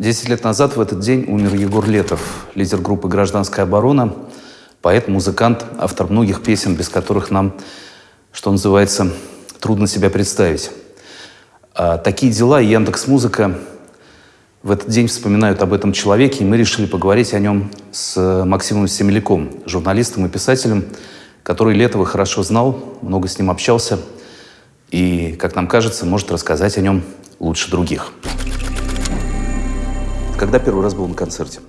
Десять лет назад в этот день умер Егор Летов, лидер группы «Гражданская оборона», поэт, музыкант, автор многих песен, без которых нам, что называется, трудно себя представить. А такие дела и Яндекс Музыка в этот день вспоминают об этом человеке, и мы решили поговорить о нем с Максимом Семеляком, журналистом и писателем, который Летова хорошо знал, много с ним общался и, как нам кажется, может рассказать о нем лучше других. Когда первый раз был на концерте?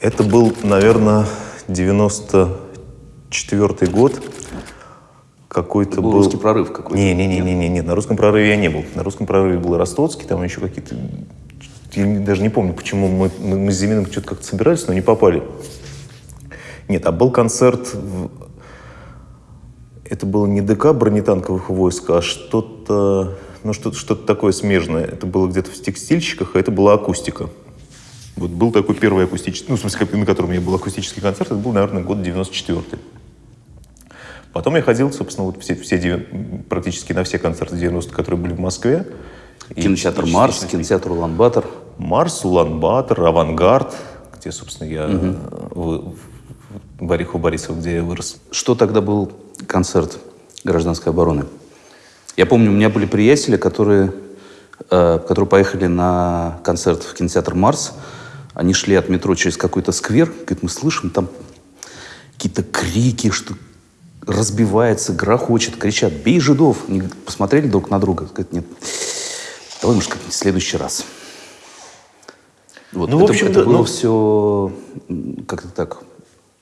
Это был, наверное, 94 год. Какой-то был, был русский прорыв какой-то? Не, не, не, не, не, не, на русском прорыве я не был. На русском прорыве был Ростоцкий, там еще какие-то... Я даже не помню, почему мы, мы, мы с Зиминым что-то как-то собирались, но не попали. Нет, а был концерт... В... Это было не ДК бронетанковых войск, а что-то ну, что-то что такое смежное. Это было где-то в текстильщиках, а это была акустика. Вот был такой первый акустический, ну, в смысле, на котором я был акустический концерт, это был, наверное, год 94-й. Потом я ходил, собственно, вот все, все практически на все концерты 90 которые были в Москве. Кинотеатр и, «Марс», и, кинотеатр «Улан-Батор». «Марс», «Улан-Батор», «Авангард», где, собственно, я угу. в, в Орехово Борисов, где я вырос. Что тогда был концерт гражданской обороны? Я помню, у меня были приятели, которые, э, которые поехали на концерт в кинотеатр «Марс». Они шли от метро через какой-то сквер. Говорит, мы слышим там какие-то крики, что разбивается, грохочет, кричат «Бей жидов!» Они посмотрели друг на друга. Говорят, нет, давай, может, как-нибудь в следующий раз. Вот. Ну, это, в общем, это да, было ну... все как-то так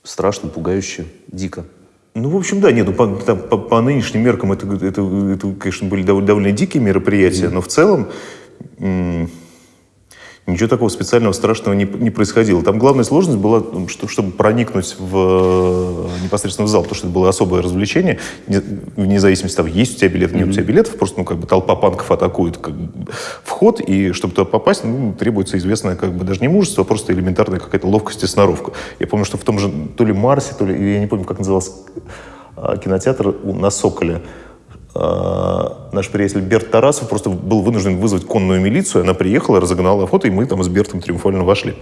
страшно, пугающе, дико. Ну, в общем, да, нет, ну, по, по, по нынешним меркам это, это, это, конечно, были довольно, довольно дикие мероприятия, mm-hmm. но в целом Ничего такого специального страшного не, не происходило. Там главная сложность была, что, чтобы проникнуть в, непосредственно в зал, потому что это было особое развлечение, вне зависимости того, есть у тебя билет, нет у тебя билетов, просто ну, как бы толпа панков атакует как бы, вход, и чтобы туда попасть, ну, требуется известное как бы даже не мужество, а просто элементарная какая-то ловкость и сноровка. Я помню, что в том же то ли Марсе, то ли, я не помню, как назывался а, кинотеатр на Соколе, наш приятель Берт Тарасов просто был вынужден вызвать конную милицию. Она приехала, разогнала фото, и мы там с Бертом триумфально вошли.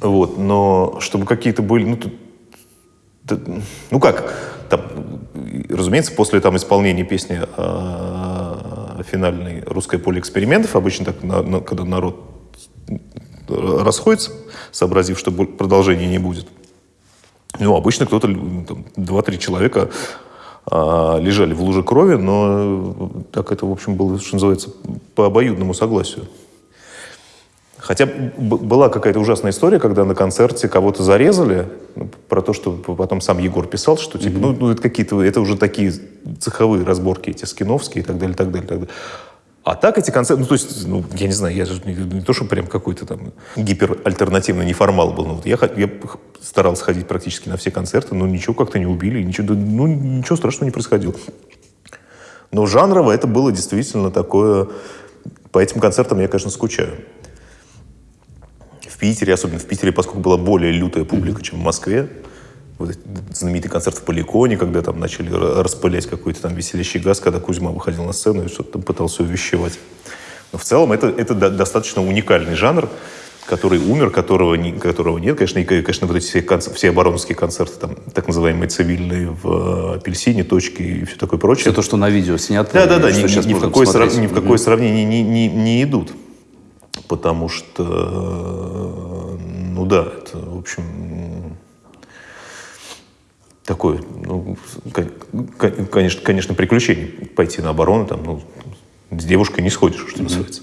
Вот, но чтобы какие-то были, ну, тут, ну как, там, разумеется, после там исполнения песни э, финальной «Русское поле экспериментов», обычно так, на, на, когда народ расходится, сообразив, что продолжения не будет, ну, обычно кто-то, два-три человека лежали в луже крови, но так это, в общем, было, что называется, по обоюдному согласию. Хотя была какая-то ужасная история, когда на концерте кого-то зарезали, ну, про то, что потом сам Егор писал, что типа, mm-hmm. ну, ну это какие-то, это уже такие цеховые разборки, эти скиновские и так далее, так далее, так далее. А так эти концерты, ну, то есть, ну, я не знаю, я же не, не то, что прям какой-то там гиперальтернативный неформал был, но вот я, я старался ходить практически на все концерты, но ничего как-то не убили, ничего, ну, ничего страшного не происходило. Но жанрово это было действительно такое... По этим концертам я, конечно, скучаю. В Питере, особенно в Питере, поскольку была более лютая публика, чем в Москве, вот знаменитый концерт в Поликоне, когда там начали распылять какой-то там веселящий газ, когда Кузьма выходил на сцену и что-то там пытался увещевать. Но в целом это, это достаточно уникальный жанр, который умер, которого, не, которого нет. Конечно, и, конечно, вот эти все, концерты, все оборонские концерты, там, так называемые цивильные в «Апельсине», «Точке» и все такое прочее. Все то, что на видео снято. Да-да-да, ни, ни, ни, в какое срав... ни в какое сравнение не, не, не идут. Потому что, ну да, это, в общем, такое, ну, конечно, конечно, приключение пойти на оборону, там, ну, с девушкой не сходишь, что называется.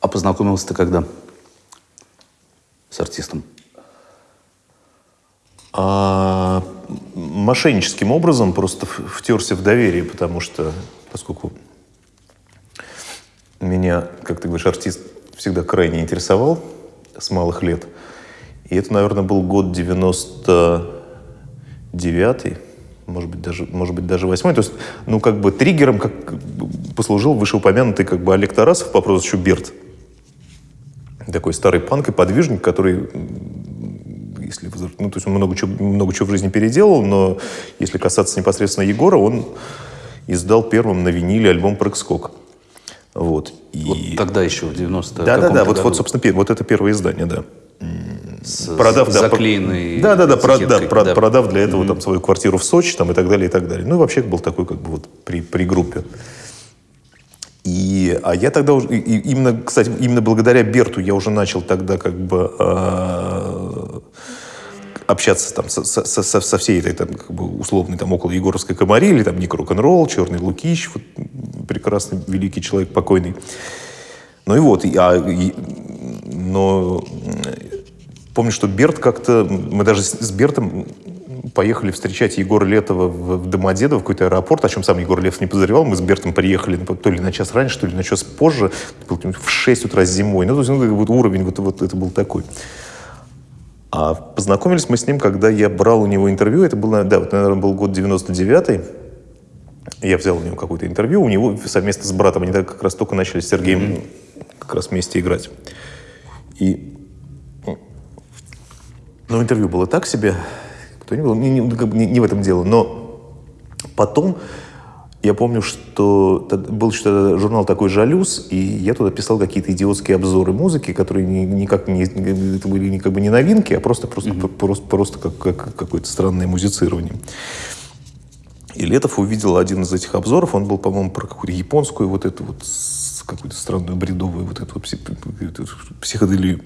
А познакомился ты когда с артистом? А, мошенническим образом просто втерся в доверие, потому что, поскольку меня, как ты говоришь, артист всегда крайне интересовал с малых лет – и это, наверное, был год 99-й, может быть, даже, может быть, даже восьмой. То есть, ну, как бы триггером как, послужил вышеупомянутый как бы Олег Тарасов по прозвищу Берт. Такой старый панк и подвижник, который если, ну, то есть он много чего, много чего в жизни переделал, но если касаться непосредственно Егора, он издал первым на виниле альбом «Прыг-скок». Вот. И... Вот тогда еще, в 90 Да, да, да, каком-то вот, вот, собственно, вот это первое издание, да. С, продав, с да, заклеенной да, да, да, про- да, про- да. продав для этого там свою квартиру в Сочи там, и так далее, и так далее. Ну и вообще был такой как бы вот при, при группе. И, а я тогда уже, и- именно, кстати, именно благодаря Берту я уже начал тогда как бы а, общаться там со, со- со- со всей этой там, как бы условной там около Егоровской комарили, там Ник Рок-н-ролл, Черный Лукич, вот, прекрасный великий человек покойный. Ну и вот, и- а, и- но помню, что Берт как-то, мы даже с, Бертом поехали встречать Егора Летова в, Домодедово, в какой-то аэропорт, о чем сам Егор Летов не подозревал. Мы с Бертом приехали ну, то ли на час раньше, то ли на час позже, в 6 утра зимой. Ну, то есть, ну, вот уровень вот, вот это был такой. А познакомились мы с ним, когда я брал у него интервью. Это был, да, вот, наверное, был год 99-й. Я взял у него какое-то интервью. У него совместно с братом, они тогда как раз только начали с Сергеем как раз вместе играть. И ну, интервью было так себе. Кто не, был, не, не- не- в этом дело. Но потом я помню, что был что-то журнал такой «Жалюз», и я туда писал какие-то идиотские обзоры музыки, которые ни- никак не, это были не как бы не новинки, а просто, просто, просто, просто как, как какое-то странное музицирование. И Летов увидел один из этих обзоров, он был, по-моему, про какую-то японскую вот эту вот какую-то странную бредовую вот эту психоделию.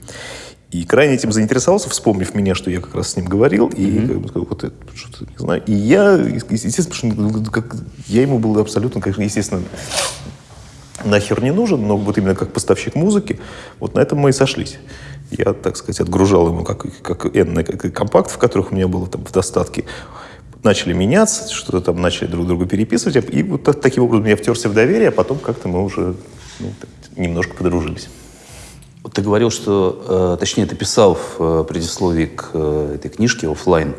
И крайне этим заинтересовался, вспомнив меня, что я как раз с ним говорил, и как бы вот это что-то, не знаю. И я, естественно, что, ну, как, я ему был абсолютно, конечно, естественно, нахер не нужен, но вот именно как поставщик музыки, вот на этом мы и сошлись. Я, так сказать, отгружал ему как, как N как компактов, которых у меня было там в достатке. Начали меняться, что-то там начали друг другу переписывать, и вот так- таким образом я втерся в доверие, а потом как-то мы уже ну, так, немножко подружились. Ты говорил, что, э, точнее, ты писал в э, предисловии к э, этой книжке оффлайн,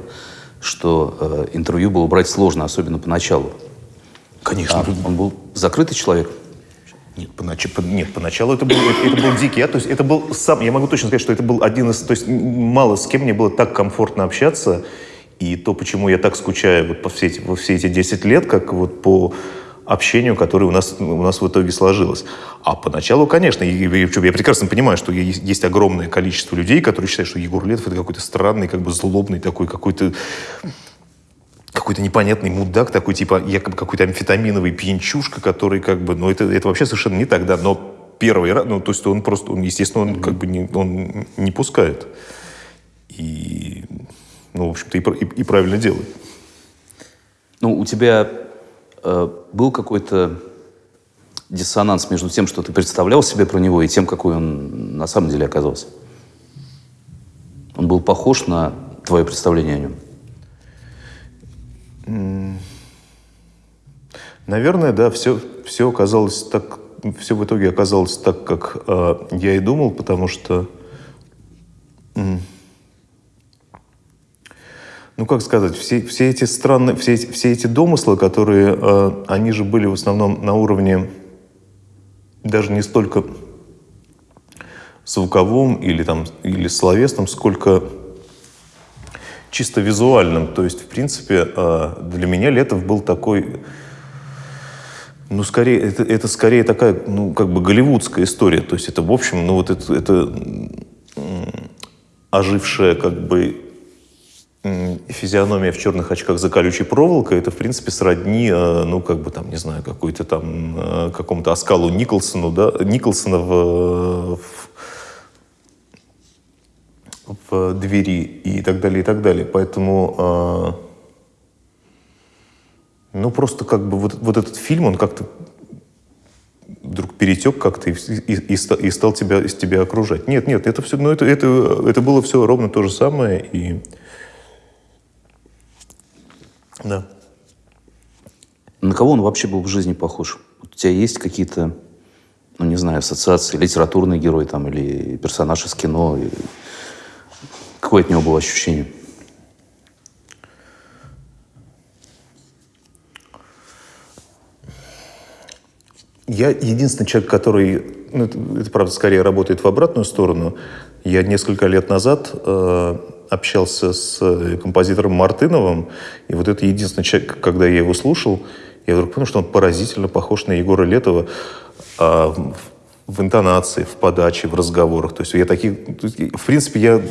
что интервью было брать сложно, особенно поначалу. Конечно. А он был закрытый человек. Нет, понач- по- нет, поначалу это был, это, это был дикий. Я, то есть это был сам, я могу точно сказать, что это был один из, то есть мало с кем мне было так комфортно общаться, и то, почему я так скучаю вот по все эти, во все эти 10 лет, как вот по общению, которое у нас, у нас в итоге сложилось. А поначалу, конечно, причем я прекрасно понимаю, что есть, есть огромное количество людей, которые считают, что Егор Летов это какой-то странный, как бы злобный такой, какой-то какой-то непонятный мудак, такой типа якобы какой-то амфетаминовый пьянчушка, который как бы, ну это, это вообще совершенно не так, да, но первый раз, ну то есть он просто, он, естественно, он как бы не, он не пускает. И, ну, в общем-то, и, и- и правильно делает. Ну, у тебя э, был какой-то диссонанс между тем, что ты представлял себе про него, и тем, какой он на самом деле оказался? Он был похож на твое представление о нем? Наверное, да, все, все оказалось так, все в итоге оказалось так, как э, я и думал, потому что, м, ну как сказать, все, все эти странные, все эти, все эти домыслы, которые, э, они же были в основном на уровне даже не столько звуковом или там или словесном, сколько чисто визуальным. То есть, в принципе, э, для меня Летов был такой ну, скорее, это, это скорее такая, ну, как бы голливудская история. То есть это, в общем, ну, вот это, это ожившая, как бы, физиономия в черных очках за колючей проволокой, это, в принципе, сродни, э, ну, как бы, там, не знаю, какой-то там, э, какому-то оскалу Николсону, да, Николсона в, в, в двери и так далее, и так далее. Поэтому... э, ну, просто как бы вот, вот этот фильм, он как-то вдруг перетек как-то и, и, и и стал тебя, из тебя окружать. Нет, нет, это все, ну, это, это, это было все ровно то же самое. И... Да. На кого он вообще был в жизни похож? У тебя есть какие-то, ну, не знаю, ассоциации, литературный герой там или персонаж из кино? И Какое от него было ощущение? Я единственный человек, который, ну, это, это, правда, скорее работает в обратную сторону. Я несколько лет назад э, общался с э, композитором Мартыновым, и вот это единственный человек, когда я его слушал, я вдруг понял, что он поразительно похож на Егора Летова. а, в, интонации, в подаче, в разговорах. То есть я таких... В принципе, я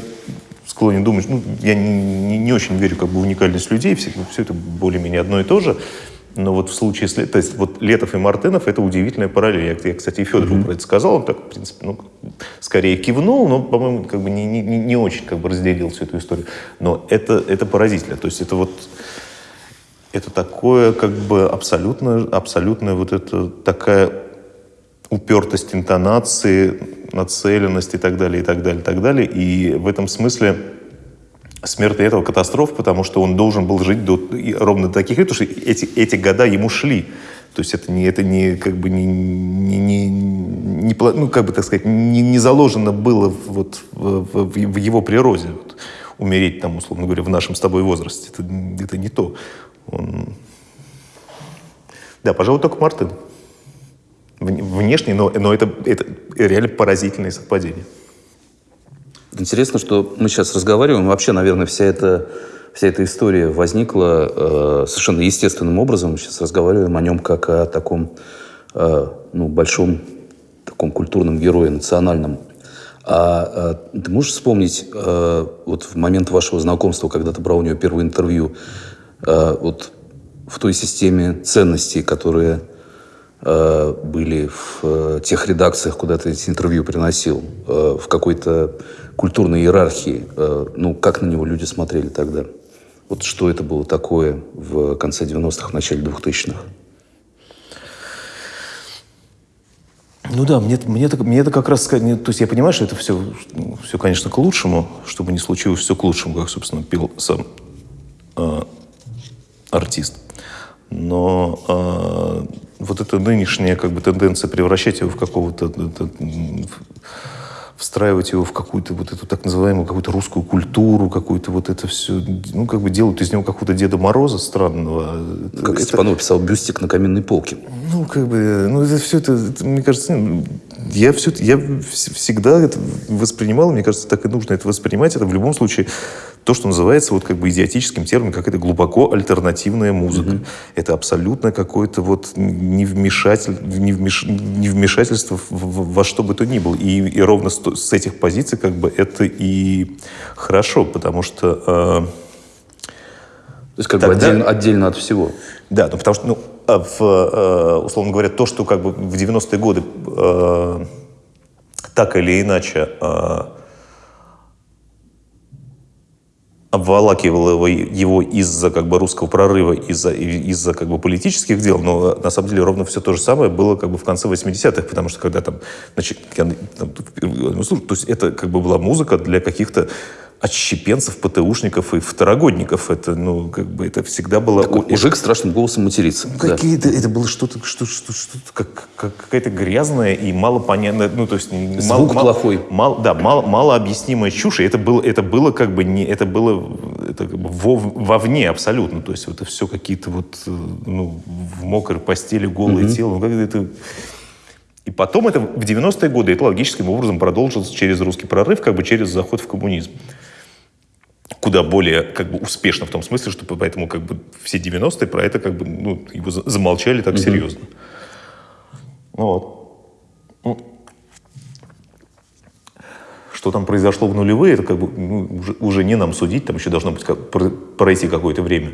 склонен думать, ну, я не, не, не очень верю как бы, в уникальность людей, все, все это более-менее одно и то же. Но вот в случае с... То есть вот Летов и Мартынов — это удивительная параллель. Я, я кстати, и Федорову mm-hmm. про это сказал. Он так, в принципе, ну, скорее кивнул, но, по-моему, как бы не, не, не очень как бы разделил всю эту историю. Но это, это поразительно. То есть это вот... Это такое, как бы, абсолютно, абсолютно вот это такая упертость интонации, нацеленность и так далее, и так далее, и так далее. И в этом смысле смерть этого катастроф, потому что он должен был жить до, ровно до таких лет, потому что эти, эти года ему шли. То есть это не, это не как бы не, не, не, не ну, как бы так сказать, не, не заложено было вот в, в, в его природе. Вот, умереть там, условно говоря, в нашем с тобой возрасте. Это, это не то. Он... Да, пожалуй, только Мартин. Внешне, но, но это, это реально поразительное совпадение. Интересно, что мы сейчас разговариваем. Вообще, наверное, вся эта, вся эта история возникла э, совершенно естественным образом. Мы сейчас разговариваем о нем как о таком э, ну, большом таком культурном герое, национальном. А, а ты можешь вспомнить э, вот в момент вашего знакомства, когда ты брал у него первое интервью, э, вот в той системе ценностей, которые были в э, тех редакциях, куда ты эти интервью приносил, э, в какой-то культурной иерархии, э, ну, как на него люди смотрели тогда? Вот что это было такое в конце 90-х, в начале 2000-х? Ну да, мне, мне, это, мне это как раз... То есть я понимаю, что это все, все, конечно, к лучшему, чтобы не случилось все к лучшему, как, собственно, пел сам э, артист. Но э, вот эта нынешняя как бы, тенденция превращать его в какого-то встраивать его в какую-то вот эту так называемую какую-то русскую культуру, какую-то вот это все, ну, как бы делают из него какого-то Деда Мороза странного. Как это, Степанов писал, бюстик на каменной полке. Ну, как бы, ну, это все это, это мне кажется, ну, я, все, я всегда это воспринимал, мне кажется, так и нужно это воспринимать. Это в любом случае то, что называется вот как бы идиотическим термином, как это глубоко альтернативная музыка. Mm-hmm. Это абсолютно какое-то вот невмешатель, невмеш, невмешательство во что бы то ни было. И, и ровно с, с этих позиций как бы это и хорошо, потому что... Э, то есть как тогда, бы отдельно, отдельно от всего. Да, ну потому что, ну, в, э, условно говоря, то, что как бы в 90-е годы э, так или иначе э, обволакивало его, его из-за как бы русского прорыва, из-за из-за как бы политических дел, но на самом деле ровно все то же самое было как бы в конце 80-х, потому что когда там, значит, я, там, то есть это как бы была музыка для каких-то отщепенцев, ПТУшников и второгодников. Это, ну, как бы, это всегда было... Такой мужик страшным голосом материться. Ну, какие-то, это было что-то, что, что, что как, как, какая-то грязная и мало понятная, ну, то есть... Звук мало, плохой. Мало, да, мало, мало объяснимая чушь. И это было, это было как бы не... Это было это как бы вов, вовне абсолютно. То есть это все какие-то вот, э, ну, в мокрой постели голое mm-hmm. тело. Ну, как это... И потом это в 90-е годы это логическим образом продолжилось через русский прорыв, как бы через заход в коммунизм куда более как бы успешно в том смысле, что поэтому как бы все 90-е про это как бы ну, его замолчали так mm-hmm. серьезно. Ну вот. Ну, что там произошло в нулевые, это как бы ну, уже, уже не нам судить, там еще должно быть как, пройти какое-то время.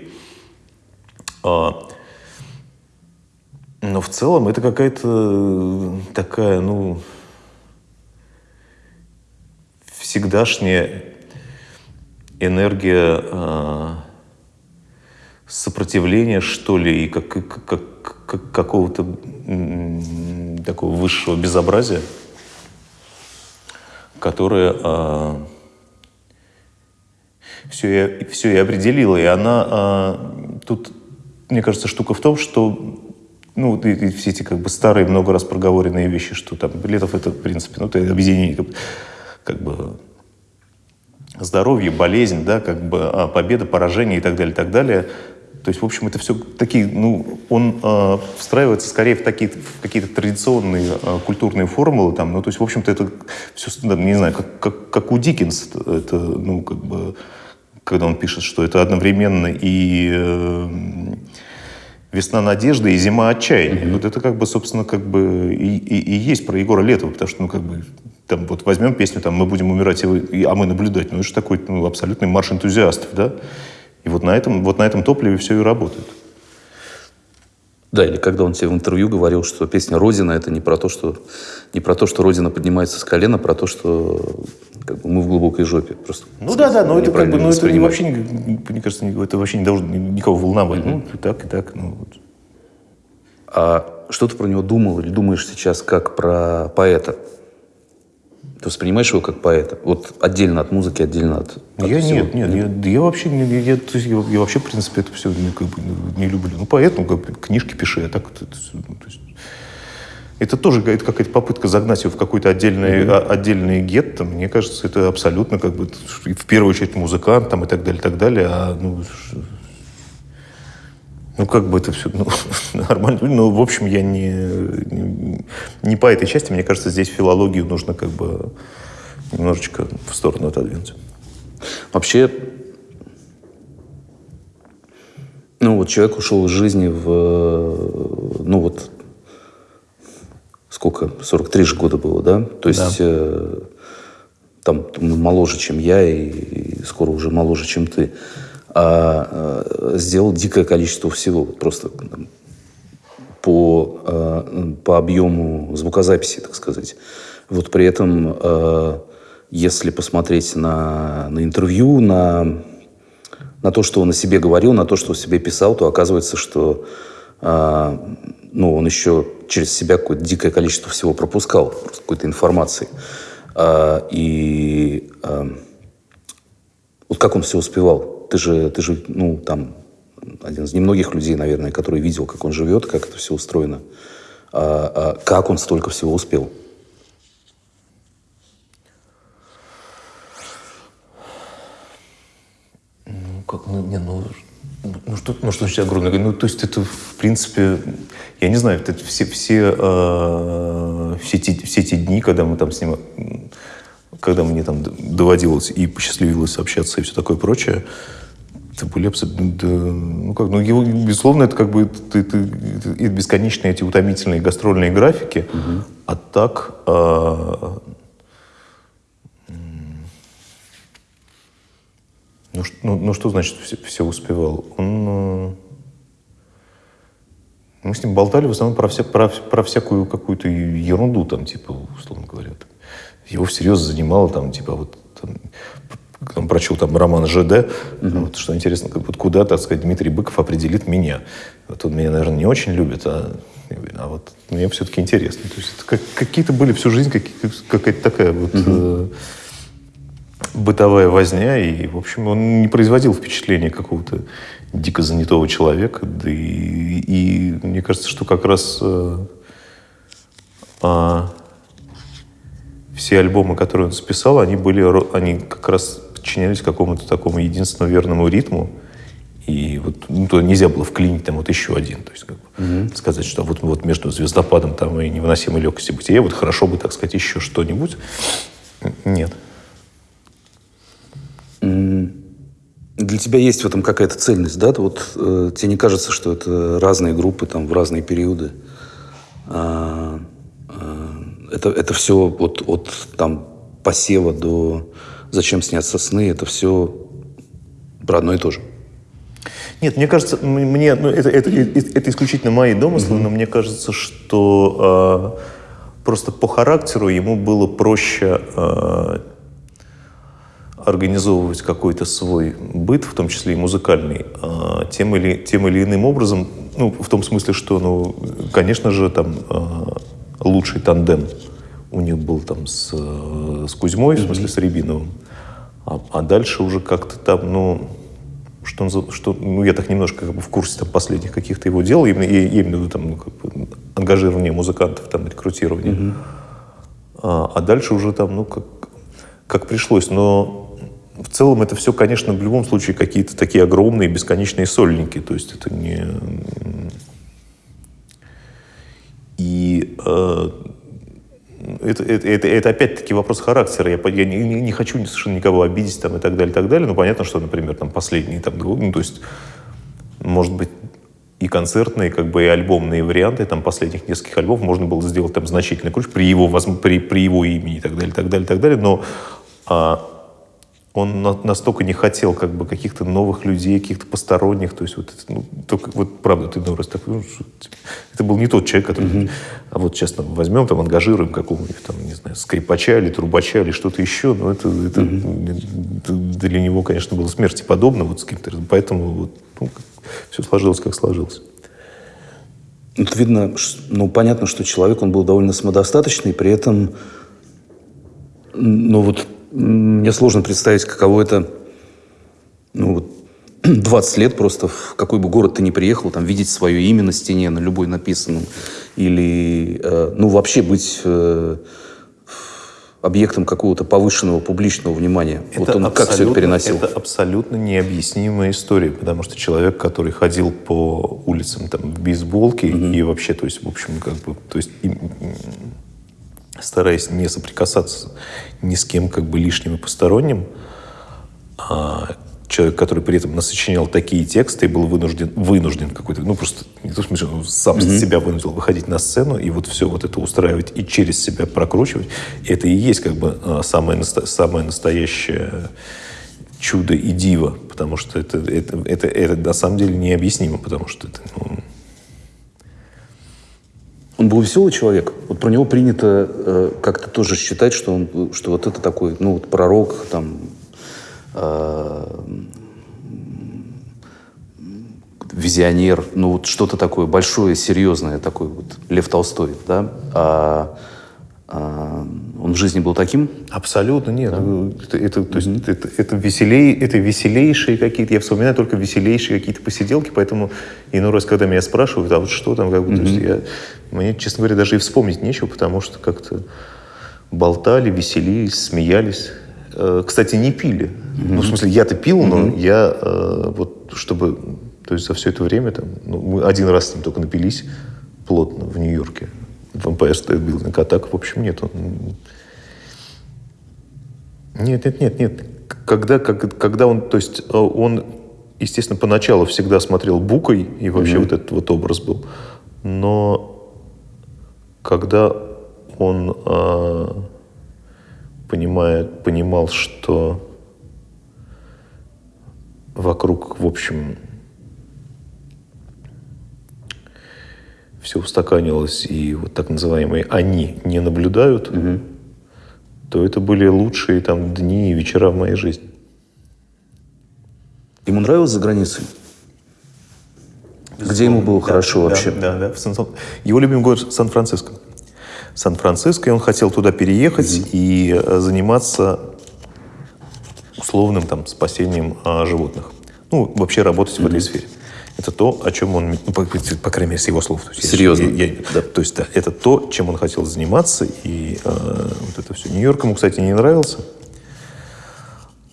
А, но в целом это какая-то такая, ну, всегдашняя энергия э, сопротивления, что ли, и как, как, как, какого-то такого высшего безобразия, которое э, все, и, все и определило. И она э, тут, мне кажется, штука в том, что ну, и, и все эти как бы старые, много раз проговоренные вещи, что там Летов это, в принципе, ну, это объединение как, как бы здоровье, болезнь, да, как бы а, победа, поражение и так далее, и так далее. То есть, в общем, это все такие, ну, он э, встраивается скорее в, такие, в какие-то традиционные э, культурные формулы, там, ну, то есть, в общем-то, это все, не знаю, как, как, как у Диккенса, это, ну, как бы, когда он пишет, что это одновременно и, э, весна надежды и зима отчаяния. Mm-hmm. Вот это как бы, собственно, как бы и, и, и есть про Егора Летова, потому что, ну, как бы, там, вот возьмем песню, там, мы будем умирать, и, а мы наблюдать. Ну, это же такой, ну, абсолютный марш энтузиастов, да? И вот на этом, вот на этом топливе все и работает. Да, или когда он тебе в интервью говорил, что песня «Родина» — это не про то, что, не про то, что Родина поднимается с колена, а про то, что как бы, мы в глубокой жопе. Просто ну да, да, но это как бы, ну, это вообще, мне кажется, это вообще не должно никого волновать. Mm-hmm. Ну, и так, и так. Ну, вот. А что ты про него думал или думаешь сейчас как про поэта? Ты воспринимаешь его как поэта? Вот отдельно от музыки, отдельно от, от Я всего? нет, нет, я, я вообще, не, я, то есть я, я вообще, в принципе, это все не, как бы, не люблю. Ну, поэт, ну, как, книжки пиши, а так это, ну, то есть, это тоже это какая-то попытка загнать его в какой-то отдельный, mm-hmm. отдельный гетто. Мне кажется, это абсолютно как бы в первую очередь музыкант там, и так далее, и так далее. А, ну, ну, как бы это все ну, нормально. Ну, в общем, я не, не, по этой части. Мне кажется, здесь филологию нужно как бы немножечко в сторону отодвинуть. Вообще, ну вот человек ушел из жизни в, ну вот, сколько, 43 же года было, да? То есть да. э, там моложе, чем я, и, и скоро уже моложе, чем ты а, а, сделал дикое количество всего. Просто по, а, по объему звукозаписи, так сказать. Вот при этом, а, если посмотреть на, на интервью, на, на то, что он о себе говорил, на то, что о себе писал, то оказывается, что а, ну, он еще через себя какое-то дикое количество всего пропускал, какой-то информации. И вот как он все успевал? Ты же, ты же, ну, там, один из немногих людей, наверное, который видел, как он живет, как это все устроено. А, а как он столько всего успел? Ну, как, ну, не, ну, ну, что, ну, что значит огромное? Ну, то есть это, в принципе, я не знаю, это все, все, э, все, те, все те дни, когда мы там с ним, когда мне там доводилось и посчастливилось общаться и все такое прочее, Да, ну, как, ну, его, безусловно, это как бы это, это, это бесконечные эти утомительные гастрольные графики. Угу. А так... А, ну, ну, ну, что значит все, все успевал? Он... А, мы с ним болтали в основном про, вся, про, про всякую какую-то ерунду, там, типа, условно говоря. Его всерьез занимало, там, типа, вот там, там, прочел там роман ЖД, угу. вот, что интересно, вот куда, так сказать, Дмитрий Быков определит меня. Вот он меня, наверное, не очень любит, а, а вот мне все-таки интересно. То есть как, какие-то были всю жизнь какая-то такая вот угу. э, бытовая возня, и, в общем, он не производил впечатления какого-то дико занятого человека, да и, и мне кажется, что как раз э, а, все альбомы, которые он записал, они были, они как раз подчинялись какому-то такому единственному верному ритму. И вот ну, туда нельзя было вклинить там вот еще один. То есть как бы, угу. сказать, что вот, вот между звездопадом там, и невыносимой легкостью бытия вот хорошо бы, так сказать, еще что-нибудь. Нет. Для тебя есть в этом какая-то цельность, да? Вот э, тебе не кажется, что это разные группы там в разные периоды? А, а, это, это все вот от там посева до зачем снятся сны, это все про одно и то же. Нет, мне кажется, мне, ну, это, это, это исключительно мои домыслы, mm-hmm. но мне кажется, что э, просто по характеру ему было проще э, организовывать какой-то свой быт, в том числе и музыкальный, э, тем, или, тем или иным образом, ну, в том смысле, что, ну, конечно же, там э, лучший тандем у них был там с, с Кузьмой, mm-hmm. в смысле с Рябиновым. А, а дальше уже как-то там, ну, что что, ну, я так немножко как бы в курсе там, последних каких-то его дел, именно, именно там, ну, как бы, ангажирование музыкантов, там, рекрутирование. Mm-hmm. А, а дальше уже там, ну, как, как пришлось. Но в целом это все, конечно, в любом случае какие-то такие огромные бесконечные сольники. То есть это не... И э, это, это, это, это опять-таки вопрос характера. Я, я не, не хочу совершенно никого обидеть там, и так далее, и так далее. Но понятно, что, например, там последние, там, ну, то есть, может быть, и концертные, как бы и альбомные варианты там последних нескольких альбомов можно было сделать там значительно круче при его, при, при его имени и так далее, так далее, так далее. Но а, он на, настолько не хотел как бы каких-то новых людей, каких-то посторонних, то есть вот, ну, только, вот правда, ты ну, раз так, ну, это был не тот человек, который, mm-hmm. а вот сейчас там, возьмем, там, ангажируем какого-нибудь, там, не знаю, скрипача или трубача или что-то еще, но это, это, mm-hmm. это для него, конечно, было смерти подобно, вот с кем-то, поэтому вот, ну, все сложилось, как сложилось. Тут видно, ну, понятно, что человек, он был довольно самодостаточный, при этом, ну, вот, мне сложно представить, каково это, ну, вот, 20 лет просто, в какой бы город ты ни приехал, там, видеть свое имя на стене, на любой написанном, или, э, ну, вообще быть... Э, объектом какого-то повышенного публичного внимания. Это вот он как все это переносил? Это абсолютно необъяснимая история, потому что человек, который ходил по улицам там, в бейсболке mm-hmm. и вообще, то есть, в общем, как бы, то есть, и, стараясь не соприкасаться ни с кем как бы лишним и посторонним, а, человек, который при этом насочинял такие тексты и был вынужден, вынужден какой-то, ну просто не то, он сам mm-hmm. себя вынудил выходить на сцену и вот все вот это устраивать и через себя прокручивать. И это и есть как бы а, самое, самое настоящее чудо и диво, потому что это, это, это, это на самом деле необъяснимо, потому что это... Ну... Он был веселый человек. Вот про него принято э, как-то тоже считать, что он, что вот это такой, ну вот пророк, там Э, визионер, ну вот что-то такое большое, серьезное, такой вот Лев Толстой, да? А, он в жизни был таким? Абсолютно нет. Да? Это, это, то есть, это, это, веселей, это веселейшие какие-то, я вспоминаю только веселейшие какие-то посиделки, поэтому иной раз, когда меня спрашивают, а вот что там, как бы, то есть я, мне, честно говоря, даже и вспомнить нечего, потому что как-то болтали, веселились, смеялись. Э, кстати, не пили. Ну, в смысле, я-то пил, но mm-hmm. я э, вот, чтобы... То есть за все это время, там, ну, мы один раз с ним только напились плотно в Нью-Йорке. В Empire State Building. А так, в общем, нет. Нет, нет, нет, нет. Когда, как, когда он... То есть э, он, естественно, поначалу всегда смотрел букой, и вообще mm-hmm. вот этот вот образ был. Но когда он... Э, понимает, понимал, что вокруг, в общем, все устаканилось, и вот так называемые «они» не наблюдают, угу. то это были лучшие там дни и вечера в моей жизни. Ему нравилось за границей? Где ему было да, хорошо да, вообще? Да, да. В Его любимый город Сан-Франциско. Сан-Франциско, и он хотел туда переехать mm-hmm. и э, заниматься условным там спасением а, животных. Ну, вообще работать mm-hmm. в этой сфере. Это то, о чем он, ну, по, по крайней мере, с его слов. То есть, Серьезно? Я, я, да, то есть, да, это то, чем он хотел заниматься, и э, вот это все. Нью-Йорк ему, кстати, не нравился,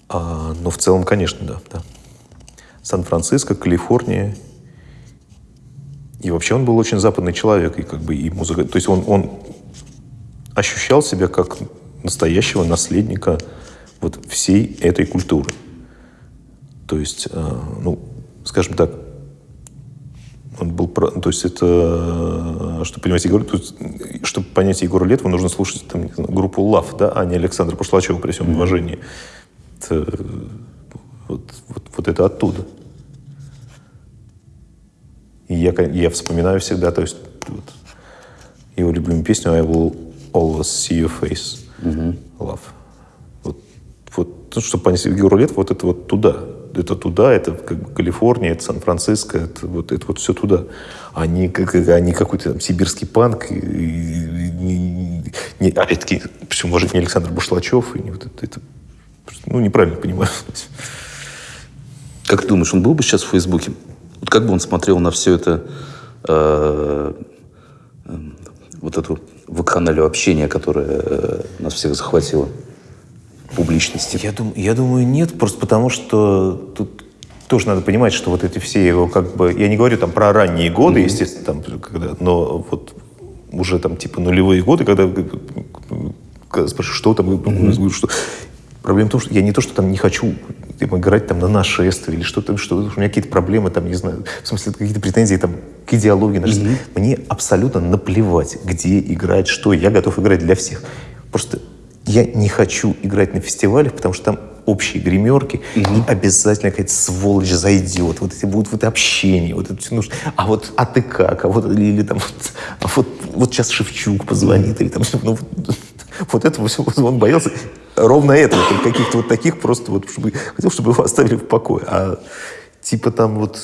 а, но в целом, конечно, да. да. Сан-Франциско, Калифорния. И вообще он был очень западный человек, и как бы и музыка. То есть он, он ощущал себя как настоящего наследника вот всей этой культуры. То есть, э, ну, скажем так, он был, то есть это, чтобы понимать Егор, тут, чтобы понять Егора Летова, нужно слушать там, знаю, группу Лав, да, а не Александра Пошлачева при всем уважении. Это, вот, вот, вот это оттуда. И я, я вспоминаю всегда, то есть вот, его любимую песню «I will always see your face, mm-hmm. love. Вот, вот ну, чтобы понять Егору Лет, вот это вот туда. Это туда, это как бы Калифорния, это Сан-Франциско, это вот, это вот все туда. Они, как, они какой-то там сибирский панк, и, и, и, не, опять-таки, почему, может, не Александр Бушлачев, и не вот это, это ну, неправильно понимаю. Как ты думаешь, он был бы сейчас в Фейсбуке? Вот как бы он смотрел на все это, э, э, вот эту вакханалию общения, которое э, нас всех захватило публичности? Я, дум, я думаю, нет, просто потому что тут тоже надо понимать, что вот эти все его как бы... Я не говорю там про ранние годы, mm-hmm. естественно, там, когда, но вот уже там типа нулевые годы, когда, когда спрашиваю, что там, mm-hmm. что... Проблема в том, что я не то, что там не хочу типа, играть там на нашествие или что-то, что, у меня какие-то проблемы там, не знаю, в смысле какие-то претензии там к идеологии. Mm-hmm. Мне абсолютно наплевать, где играть, что. Я готов играть для всех. Просто я не хочу играть на фестивалях, потому что там общие гримерки, угу. и обязательно какая-то сволочь зайдет. Вот эти будут вот общение, вот это все нужно. А вот, а ты как? А вот, или там, вот, а вот, вот сейчас Шевчук позвонит, или там, ну, вот, вот этого всего он боялся ровно этого, каких-то вот таких просто вот, чтобы, хотел, чтобы его оставили в покое. А типа там вот,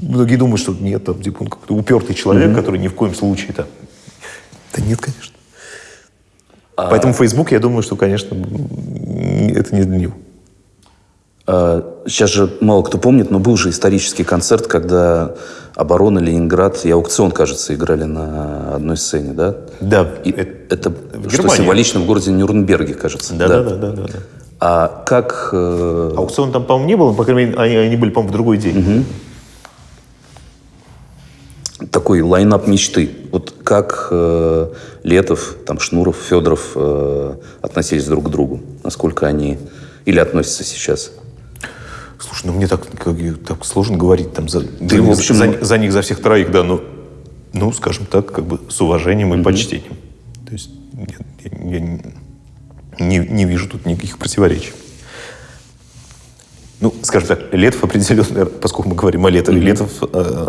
многие думают, что нет, там, типа он какой-то упертый человек, mm-hmm. который ни в коем случае там. Да нет, конечно. А... Поэтому Facebook, я думаю, что, конечно, это не для него. А, сейчас же мало кто помнит, но был же исторический концерт, когда оборона Ленинград и аукцион, кажется, играли на одной сцене, да? Да. И это, это что символично в городе Нюрнберге, кажется. Да, да, да, да. да, да. А как... Э... Аукцион там, по-моему, не было, по крайней мере, они, они были, по-моему, в другой день. Угу. Такой лайнап мечты. Вот как э, Летов, там, Шнуров, Федоров э, относились друг к другу? Насколько они... Или относятся сейчас? Слушай, ну мне так, как, так сложно говорить там за, за, в общем, за, за них, за всех троих, да, но, ну, скажем так, как бы с уважением и mm-hmm. почтением. То есть я, я, я не, не вижу тут никаких противоречий. Ну, скажем так, Летов определенно, поскольку мы говорим о Летове, mm-hmm. Летов э,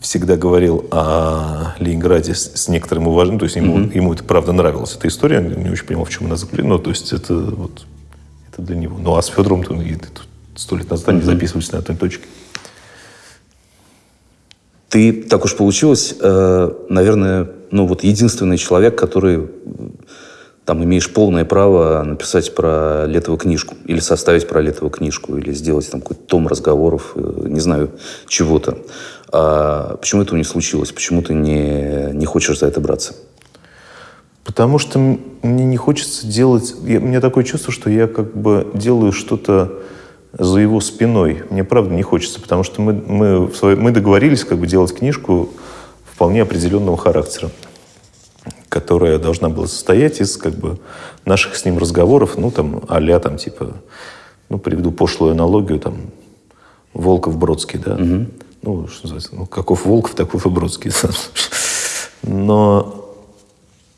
всегда говорил о Ленинграде с, с некоторым уважением, то есть ему, mm-hmm. ему это правда нравилась эта история, он не очень понимал, в чем она заключена, но то есть это вот это для него. Ну а с Федором то, сто лет назад они записывались на одной точке. Ты, так уж получилось, э, наверное, ну вот единственный человек, который там имеешь полное право написать про Летова книжку, или составить про Летова книжку, или сделать там какой-то том разговоров, э, не знаю, чего-то. А почему этого не случилось? Почему ты не, не хочешь за это браться? Потому что мне не хочется делать... Я, у меня такое чувство, что я как бы делаю что-то за его спиной. Мне правда не хочется, потому что мы, мы, своей, мы договорились как бы делать книжку вполне определенного характера, которая должна была состоять из как бы наших с ним разговоров, ну там а там типа, ну приведу пошлую аналогию, там Волков Бродский, да, угу. Ну что называется, ну каков Волков, таков и Бродский. Но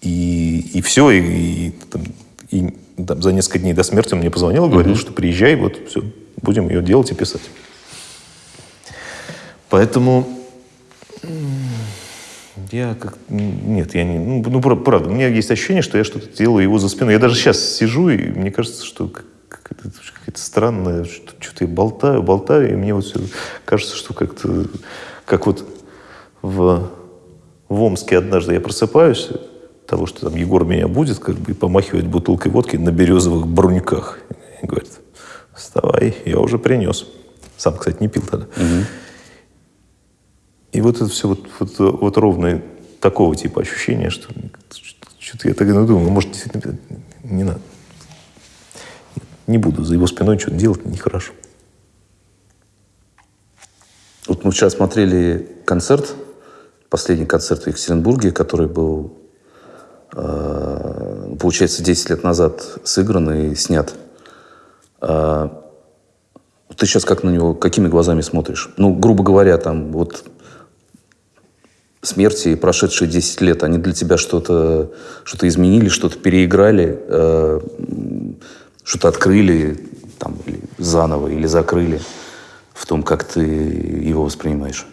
и, и все, и, и, там, и там, за несколько дней до смерти он мне позвонил и говорил, mm-hmm. что приезжай, вот все, будем ее делать и писать. Поэтому я как... Нет, я не... Ну, ну, правда, у меня есть ощущение, что я что-то делаю его за спиной. Я даже сейчас сижу, и мне кажется, что какая-то, какая-то странная... Что, что-то я болтаю, болтаю, и мне вот все кажется, что как-то... Как вот в, в Омске однажды я просыпаюсь, того, что там Егор меня будет, как бы, и помахивать бутылкой водки на березовых бруньках. И говорит, вставай, я уже принес. Сам, кстати, не пил тогда. Угу. И вот это все вот, вот, вот ровно такого типа ощущения, что что-то я так ну, думаю, может, действительно не надо. Не буду за его спиной что-то делать, нехорошо. Вот мы вчера смотрели концерт, последний концерт в Екатеринбурге, который был Э, получается, 10 лет назад сыгран и снят. Э, ты сейчас как на него, какими глазами смотришь? Ну, грубо говоря, там вот смерти и прошедшие 10 лет, они для тебя что-то что изменили, что-то переиграли, э, что-то открыли там, или заново, или закрыли в том, как ты его воспринимаешь?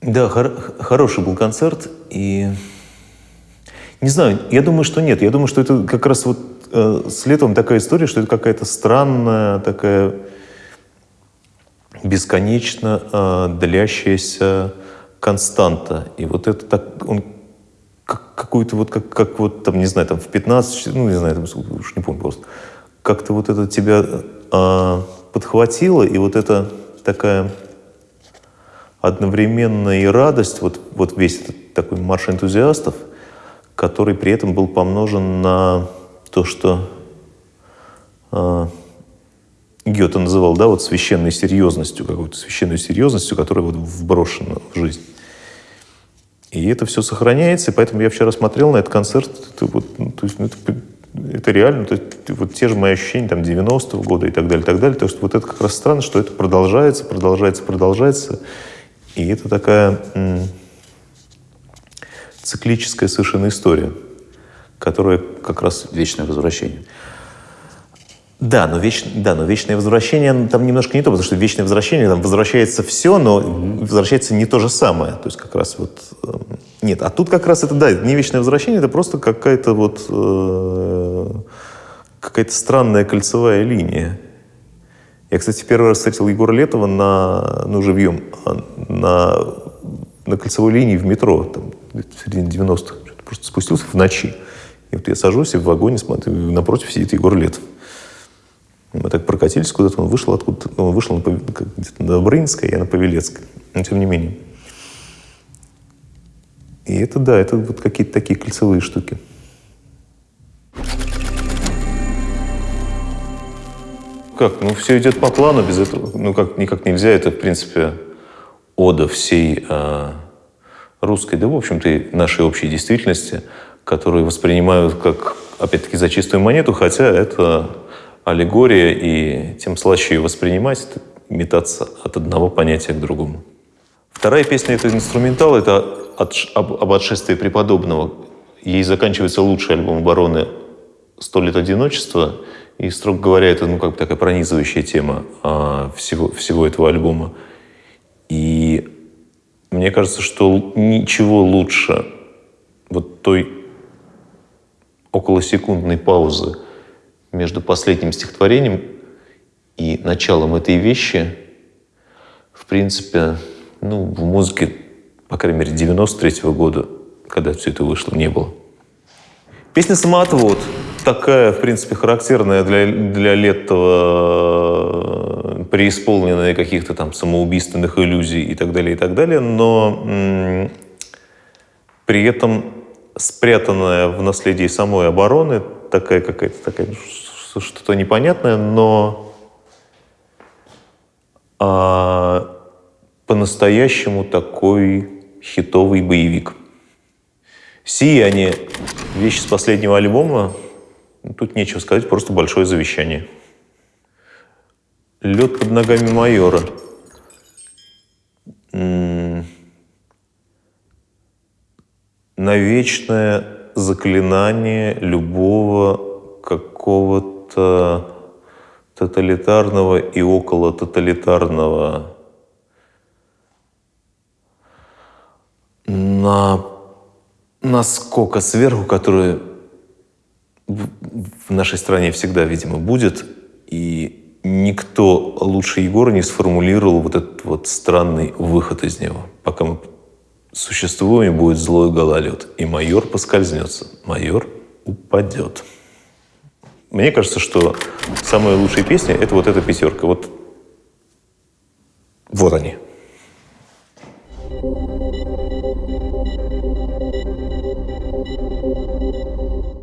Да, хор- хороший был концерт, и не знаю, я думаю, что нет. Я думаю, что это как раз вот э, с летом такая история, что это какая-то странная, такая бесконечно э, длящаяся константа. И вот это так, он как, какую-то вот, как, как вот там, не знаю, там в 15, ну, не знаю, там, уж не помню просто, как-то вот это тебя э, подхватило, и вот это такая одновременно и радость, вот, вот весь этот такой марш энтузиастов, который при этом был помножен на то, что э, Гёте называл, да, вот священной серьезностью, какой-то священной серьезностью, которая вот вброшена в жизнь. И это все сохраняется, и поэтому я вчера смотрел на этот концерт, это, вот, ну, то есть, ну, это, это реально, то есть, вот те же мои ощущения там 90-го года и так далее, и так далее. То есть вот это как раз странно, что это продолжается, продолжается, продолжается. И это такая циклическая совершенно история, которая как раз... Вечное возвращение. Да, но, веч... да, но вечное возвращение ну, там немножко не то, потому что вечное возвращение, там возвращается все, но возвращается не то же самое. То есть как раз вот... э, Нет, а тут как раз это, да, это не вечное возвращение, это просто какая-то вот... э, какая-то странная кольцевая линия. Я, кстати, первый раз встретил Егора Летова на, ну, живьем, а, на, на кольцевой линии в метро, там, в середине 90-х. Что-то Просто спустился в ночи. И вот я сажусь и в вагоне смотрю, напротив сидит Егор Летов. Мы так прокатились куда-то, он вышел откуда-то, ну, он вышел на, где-то на Добрынинской, я на Павелецкой. Но тем не менее. И это, да, это вот какие-то такие кольцевые штуки. Как? Ну, все идет по плану, без этого, ну, как, никак нельзя. Это, в принципе, ода всей а, русской, да, в общем-то, и нашей общей действительности, которую воспринимают как, опять-таки, за чистую монету, хотя это аллегория, и тем слаще ее воспринимать, метаться от одного понятия к другому. Вторая песня — это инструментал, это об, отшествии преподобного. Ей заканчивается лучший альбом обороны «Сто лет одиночества», и, строго говоря, это ну, как бы такая пронизывающая тема а, всего, всего этого альбома. И мне кажется, что ничего лучше вот той околосекундной паузы между последним стихотворением и началом этой вещи, в принципе, ну, в музыке, по крайней мере, 93 года, когда все это вышло, не было. Песня «Самоотвод» такая, в принципе, характерная для, для Летова, преисполненная каких-то там самоубийственных иллюзий и так далее, и так далее, но при этом спрятанная в наследии самой обороны, такая какая-то такая, что-то непонятное, но а, по-настоящему такой хитовый боевик. «Сияние» — вещь с последнего альбома. Тут нечего сказать, просто большое завещание. «Лед под ногами майора». М, Навечное заклинание любого какого-то тоталитарного и около тоталитарного на наскока сверху, который в в нашей стране всегда, видимо, будет. И никто лучше Егора не сформулировал вот этот вот странный выход из него. Пока мы существуем, будет злой гололед. И майор поскользнется, майор упадет. Мне кажется, что самые лучшие песни — это вот эта пятерка. Вот, вот они.